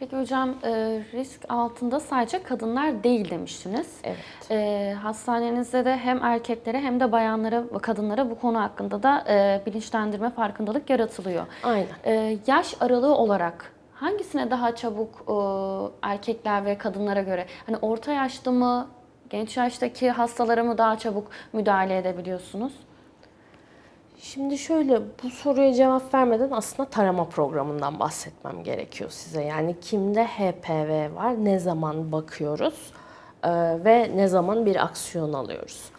Peki hocam e, risk altında sadece kadınlar değil demiştiniz. Evet. E, hastanenizde de hem erkeklere hem de bayanlara kadınlara bu konu hakkında da e, bilinçlendirme, farkındalık yaratılıyor. Aynen. E, yaş aralığı olarak hangisine daha çabuk e, erkekler ve kadınlara göre? Hani orta yaşta mı, genç yaştaki hastalara mı daha çabuk müdahale edebiliyorsunuz? Şimdi şöyle bu soruya cevap vermeden aslında tarama programından bahsetmem gerekiyor size. Yani kimde HPV var, ne zaman bakıyoruz ve ne zaman bir aksiyon alıyoruz.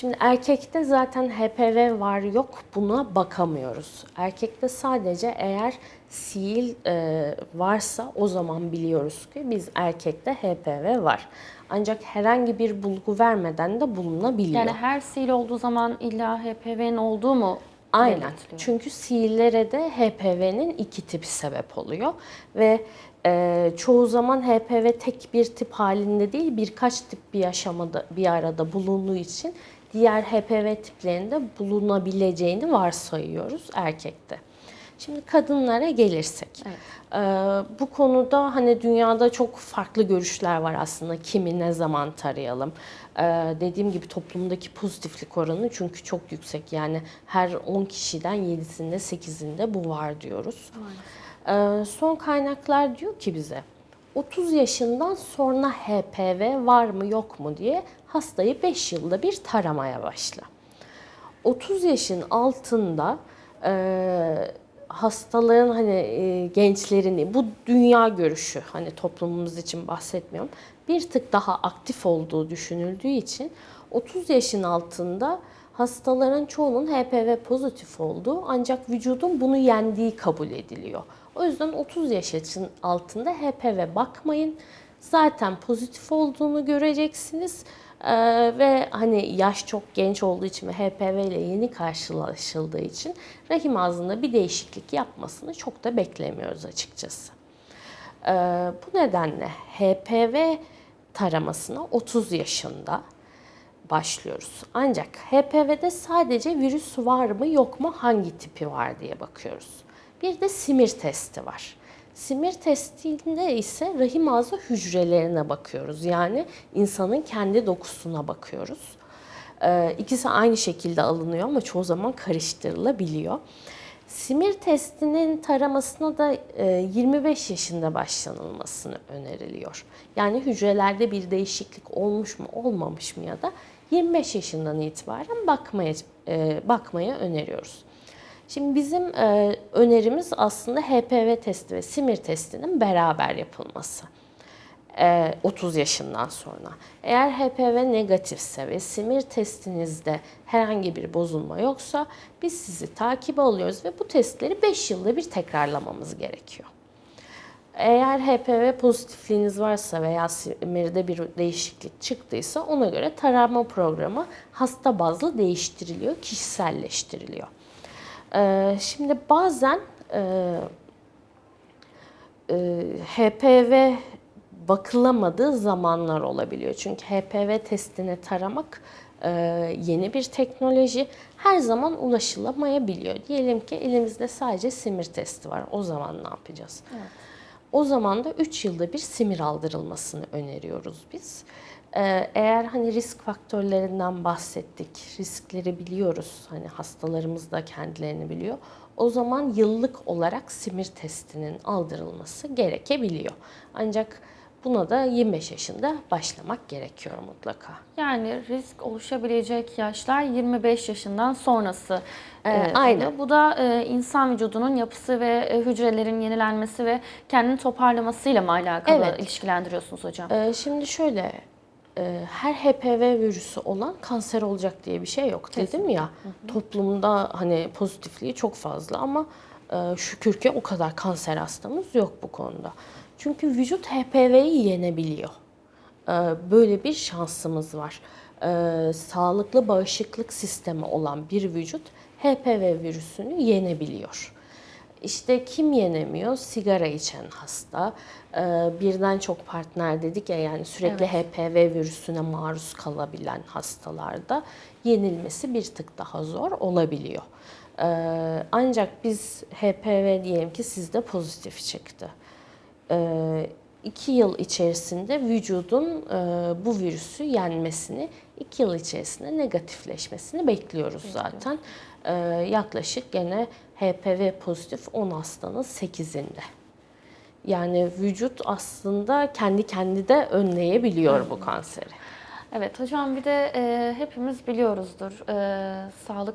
Şimdi erkekte zaten HPV var yok buna bakamıyoruz. Erkekte sadece eğer sil e, varsa o zaman biliyoruz ki biz erkekte HPV var. Ancak herhangi bir bulgu vermeden de bulunabiliyor. Yani her sil olduğu zaman illa HPV'nin olduğu mu Aynen. belirtiliyor? Çünkü sihirlere de HPV'nin iki tipi sebep oluyor ve e, çoğu zaman HPV tek bir tip halinde değil birkaç tip bir aşamada bir arada bulunduğu için diğer HPV tiplerinde bulunabileceğini varsayıyoruz erkekte. Şimdi kadınlara gelirsek. e, bu konuda hani dünyada çok farklı görüşler var aslında. Kimi ne zaman tarayalım? E, dediğim gibi toplumdaki pozitiflik oranı çünkü çok yüksek. Yani her 10 kişiden 7'sinde 8'inde bu var diyoruz. E, son kaynaklar diyor ki bize 30 yaşından sonra HPV var mı yok mu diye hastayı 5 yılda bir taramaya başla. 30 yaşın altında e, hastaların hani e, gençlerini bu dünya görüşü hani toplumumuz için bahsetmiyorum bir tık daha aktif olduğu düşünüldüğü için 30 yaşın altında hastaların çoğunun HPV pozitif olduğu ancak vücudun bunu yendiği kabul ediliyor. O yüzden 30 yaşın altında HPV bakmayın. Zaten pozitif olduğunu göreceksiniz. Ee, ve hani yaş çok genç olduğu için ve HPV ile yeni karşılaşıldığı için rahim ağzında bir değişiklik yapmasını çok da beklemiyoruz açıkçası. Ee, bu nedenle HPV taramasına 30 yaşında başlıyoruz. Ancak HPV'de sadece virüs var mı yok mu hangi tipi var diye bakıyoruz. Bir de simir testi var. Simir testinde ise rahim ağzı hücrelerine bakıyoruz. Yani insanın kendi dokusuna bakıyoruz. Ee, ikisi aynı şekilde alınıyor ama çoğu zaman karıştırılabiliyor. Simir testinin taramasına da e, 25 yaşında başlanılmasını öneriliyor. Yani hücrelerde bir değişiklik olmuş mu olmamış mı ya da 25 yaşından itibaren bakmaya e, bakmaya öneriyoruz. Şimdi bizim e, önerimiz aslında HPV testi ve simir testinin beraber yapılması. E, 30 yaşından sonra. Eğer HPV negatifse ve simir testinizde herhangi bir bozulma yoksa biz sizi takibe alıyoruz ve bu testleri 5 yılda bir tekrarlamamız gerekiyor. Eğer HPV pozitifliğiniz varsa veya simirde bir değişiklik çıktıysa ona göre tarama programı hasta bazlı değiştiriliyor, kişiselleştiriliyor. Ee, şimdi bazen e, e, HPV bakılamadığı zamanlar olabiliyor. Çünkü HPV testini taramak e, yeni bir teknoloji. Her zaman ulaşılamayabiliyor. Diyelim ki elimizde sadece simir testi var. O zaman ne yapacağız? Evet. O zaman da 3 yılda bir simir aldırılmasını öneriyoruz biz. Ee, Eğer hani risk faktörlerinden bahsettik, riskleri biliyoruz, hani hastalarımız da kendilerini biliyor. O zaman yıllık olarak simir testinin aldırılması gerekebiliyor. Ancak buna da 25 yaşında başlamak gerekiyor mutlaka. Yani risk oluşabilecek yaşlar 25 yaşından sonrası. Ee, e, aynen. oluyor. Bu da e, insan vücudunun yapısı ve e, hücrelerin yenilenmesi ve kendini toparlamasıyla mı alakalı Evet. ilişkilendiriyorsunuz hocam? Ee, Şimdi şöyle, e, her HPV virüsü olan kanser olacak diye bir şey yok dedim ya. Toplumda hani pozitifliği çok fazla ama e, şükür ki o kadar kanser hastamız yok bu konuda. Çünkü vücut HPV'yi yenebiliyor. E, Böyle bir şansımız var. E, Sağlıklı bağışıklık sistemi olan bir vücut HPV virüsünü yenebiliyor. İşte kim yenemiyor? Sigara içen hasta, e, birden çok partner dedik ya yani sürekli HPV virüsüne maruz kalabilen hastalarda yenilmesi bir tık daha zor olabiliyor. Ancak biz HPV diyelim ki sizde pozitif çıktı. E, iki yıl içerisinde vücudun e, bu virüsü yenmesini, iki yıl içerisinde negatifleşmesini bekliyoruz zaten. E, yaklaşık gene HPV pozitif 10 hastanın 8'inde. Yani vücut aslında kendi kendi de önleyebiliyor bu kanseri. Evet hocam bir de e, hepimiz biliyoruzdur. E, sağlık